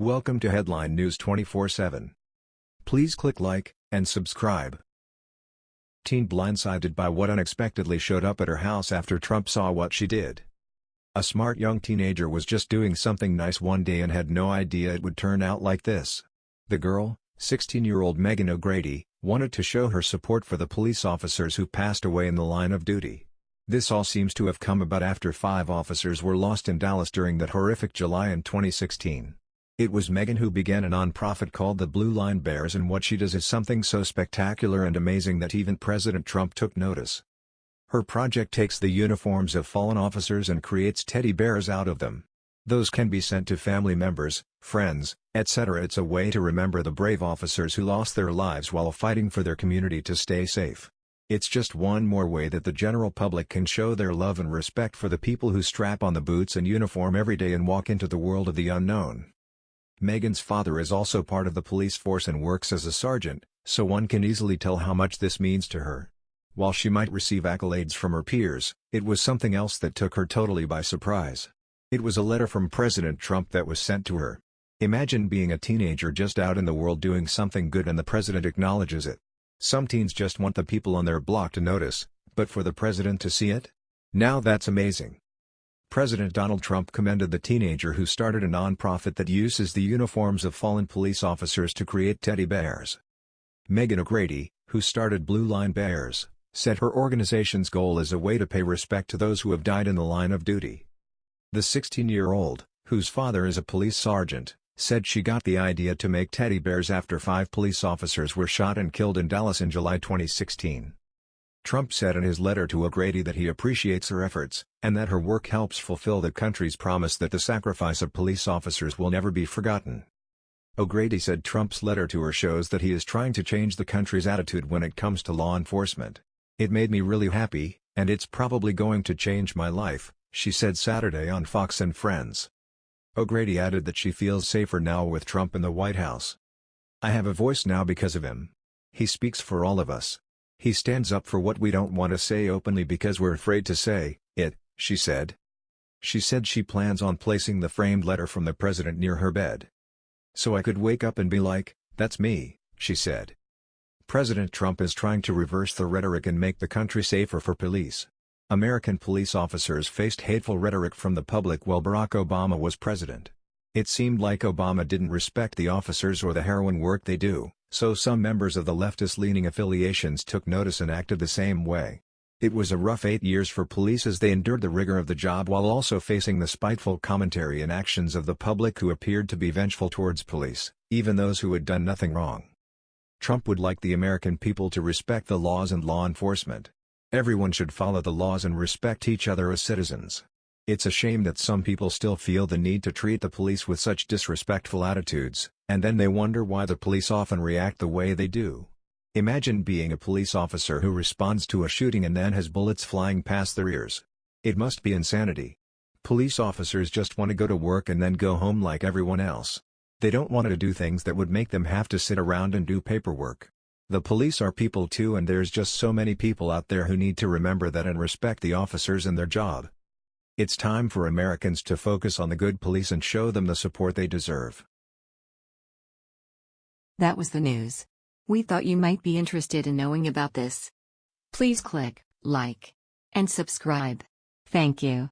Welcome to Headline News 24/7. Please click like and subscribe. Teen blindsided by what unexpectedly showed up at her house after Trump saw what she did. A smart young teenager was just doing something nice one day and had no idea it would turn out like this. The girl, 16-year-old Megan O'Grady, wanted to show her support for the police officers who passed away in the line of duty. This all seems to have come about after five officers were lost in Dallas during that horrific July in 2016. It was Megan who began a nonprofit called the Blue Line Bears and what she does is something so spectacular and amazing that even President Trump took notice. Her project takes the uniforms of fallen officers and creates teddy bears out of them. Those can be sent to family members, friends, etc. It's a way to remember the brave officers who lost their lives while fighting for their community to stay safe. It's just one more way that the general public can show their love and respect for the people who strap on the boots and uniform every day and walk into the world of the unknown. Megan's father is also part of the police force and works as a sergeant, so one can easily tell how much this means to her. While she might receive accolades from her peers, it was something else that took her totally by surprise. It was a letter from President Trump that was sent to her. Imagine being a teenager just out in the world doing something good and the president acknowledges it. Some teens just want the people on their block to notice, but for the president to see it? Now that's amazing. President Donald Trump commended the teenager who started a nonprofit that uses the uniforms of fallen police officers to create teddy bears. Megan O'Grady, who started Blue Line Bears, said her organization's goal is a way to pay respect to those who have died in the line of duty. The 16-year-old, whose father is a police sergeant, said she got the idea to make teddy bears after five police officers were shot and killed in Dallas in July 2016. Trump said in his letter to O'Grady that he appreciates her efforts, and that her work helps fulfill the country's promise that the sacrifice of police officers will never be forgotten. O'Grady said Trump's letter to her shows that he is trying to change the country's attitude when it comes to law enforcement. It made me really happy, and it's probably going to change my life, she said Saturday on Fox and Friends. O'Grady added that she feels safer now with Trump in the White House. I have a voice now because of him. He speaks for all of us. He stands up for what we don't want to say openly because we're afraid to say it, she said. She said she plans on placing the framed letter from the president near her bed. So I could wake up and be like, that's me, she said. President Trump is trying to reverse the rhetoric and make the country safer for police. American police officers faced hateful rhetoric from the public while Barack Obama was president. It seemed like Obama didn't respect the officers or the heroin work they do. So some members of the leftist-leaning affiliations took notice and acted the same way. It was a rough eight years for police as they endured the rigor of the job while also facing the spiteful commentary and actions of the public who appeared to be vengeful towards police, even those who had done nothing wrong. Trump would like the American people to respect the laws and law enforcement. Everyone should follow the laws and respect each other as citizens. It's a shame that some people still feel the need to treat the police with such disrespectful attitudes, and then they wonder why the police often react the way they do. Imagine being a police officer who responds to a shooting and then has bullets flying past their ears. It must be insanity. Police officers just want to go to work and then go home like everyone else. They don't want to do things that would make them have to sit around and do paperwork. The police are people too and there's just so many people out there who need to remember that and respect the officers and their job. It's time for Americans to focus on the good police and show them the support they deserve. That was the news. We thought you might be interested in knowing about this. Please click like and subscribe. Thank you.